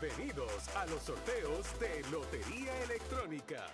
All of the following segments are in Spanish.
Bienvenidos a los sorteos de Lotería Electrónica.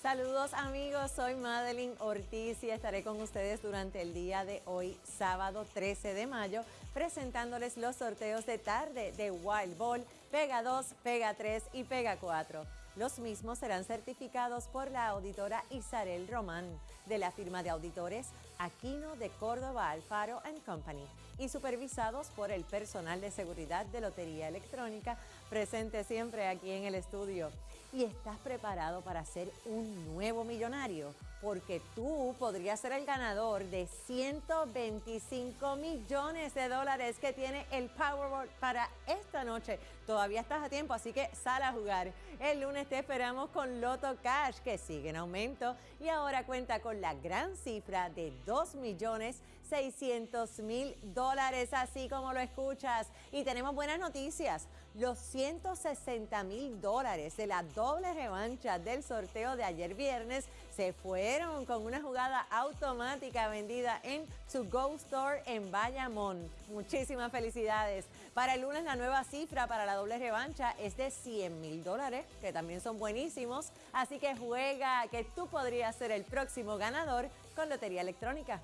Saludos amigos, soy Madeline Ortiz y estaré con ustedes durante el día de hoy, sábado 13 de mayo, presentándoles los sorteos de tarde de Wild Ball, Pega 2, Pega 3 y Pega 4. Los mismos serán certificados por la auditora Isarel Román de la firma de auditores Aquino de Córdoba Alfaro Company y supervisados por el personal de seguridad de Lotería Electrónica presente siempre aquí en el estudio. ¿Y estás preparado para ser un nuevo millonario? Porque tú podrías ser el ganador de 125 millones de dólares que tiene el Powerball para esta noche. Todavía estás a tiempo, así que sal a jugar. El lunes te esperamos con Loto Cash, que sigue en aumento y ahora cuenta con la gran cifra de 2 millones 600 mil dólares, así como lo escuchas. Y tenemos buenas noticias. Los 160 mil dólares de la doble revancha del sorteo de ayer viernes se fueron con una jugada automática vendida en To Go Store en Bayamón. Muchísimas felicidades. Para el lunes la nueva cifra para la doble revancha es de 100 mil dólares, que también son buenísimos. Así que juega, que tú podrías ser el próximo ganador con Lotería Electrónica.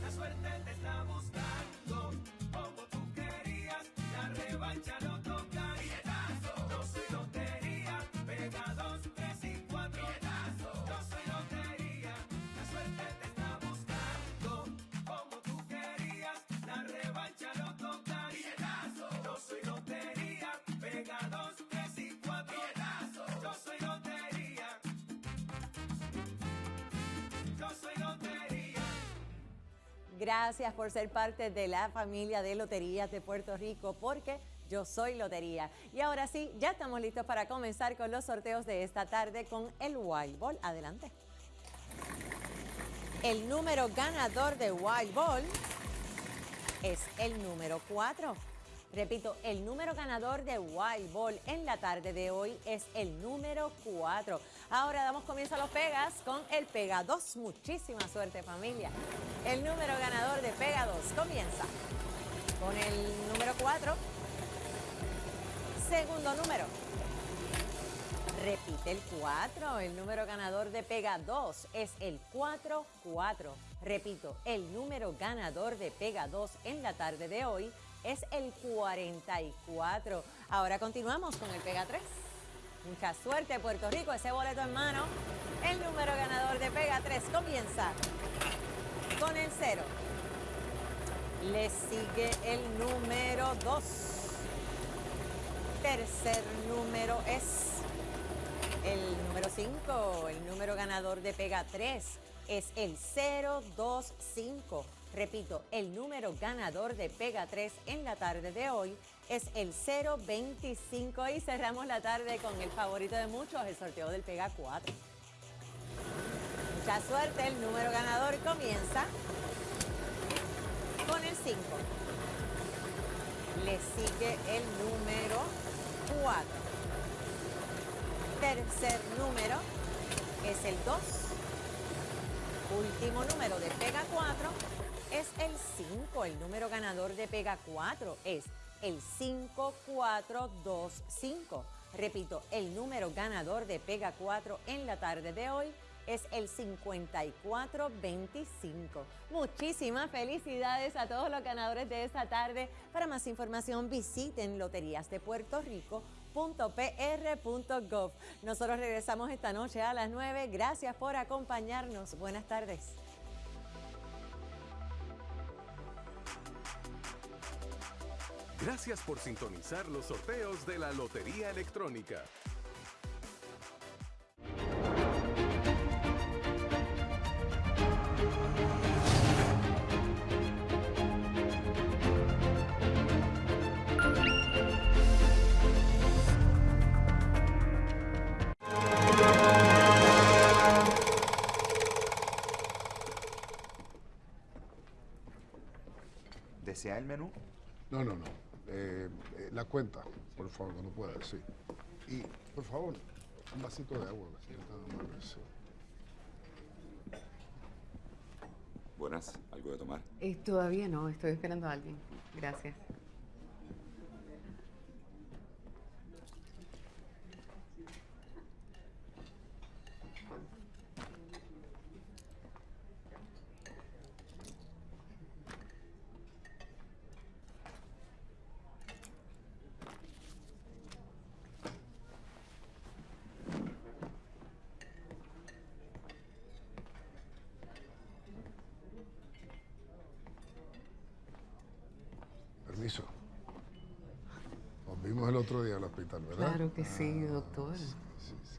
La suerte te está Gracias por ser parte de la familia de Loterías de Puerto Rico, porque yo soy Lotería. Y ahora sí, ya estamos listos para comenzar con los sorteos de esta tarde con el Wild Ball. Adelante. El número ganador de Wild Ball es el número 4. Repito, el número ganador de Wild Ball en la tarde de hoy es el número 4. Ahora damos comienzo a los pegas con el Pega 2. Muchísima suerte familia. El número ganador de Pega 2 comienza con el número 4. Segundo número. Repite el 4. El número ganador de Pega 2 es el 4-4. Repito, el número ganador de Pega 2 en la tarde de hoy es el 44. Ahora continuamos con el Pega 3. Mucha suerte, Puerto Rico, ese boleto en mano. El número ganador de Pega 3 comienza con el 0. Le sigue el número 2. Tercer número es el número 5, el número ganador de Pega 3 es el 025. Repito, el número ganador de Pega 3 en la tarde de hoy es el 025 y cerramos la tarde con el favorito de muchos, el sorteo del Pega 4. Mucha suerte, el número ganador comienza con el 5. Le sigue el número 4. Tercer número es el 2. Último número de Pega 4 es el 5. El número ganador de Pega 4 es el 5425. Repito, el número ganador de Pega 4 en la tarde de hoy es el 5425. Muchísimas felicidades a todos los ganadores de esta tarde. Para más información visiten loteriasdepuertorico.pr.gov. Nosotros regresamos esta noche a las 9. Gracias por acompañarnos. Buenas tardes. Gracias por sintonizar los sorteos de la Lotería Electrónica. ¿Desea el menú? No, no, no. Eh, eh, la cuenta, por favor, cuando pueda, sí. Y, por favor, un vasito de agua, sí. Buenas, ¿algo de tomar? Eh, todavía no, estoy esperando a alguien. Gracias. Vimos el otro día el hospital, ¿verdad? Claro que sí, Ah, doctor. sí, sí.